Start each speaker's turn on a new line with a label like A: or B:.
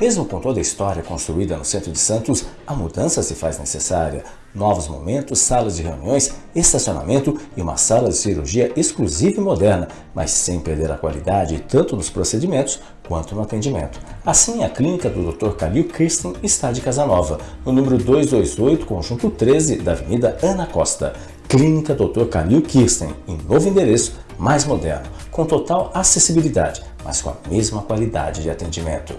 A: Mesmo com toda a história construída no centro de Santos, a mudança se faz necessária. Novos momentos, salas de reuniões, estacionamento e uma sala de cirurgia exclusiva e moderna, mas sem perder a qualidade tanto nos procedimentos quanto no atendimento. Assim, a clínica do Dr. Calil Kirsten está de Casanova, no número 228, conjunto 13 da Avenida Ana Costa. Clínica Dr. Calil Kirsten, em novo endereço, mais moderno, com total acessibilidade, mas com a mesma qualidade de atendimento.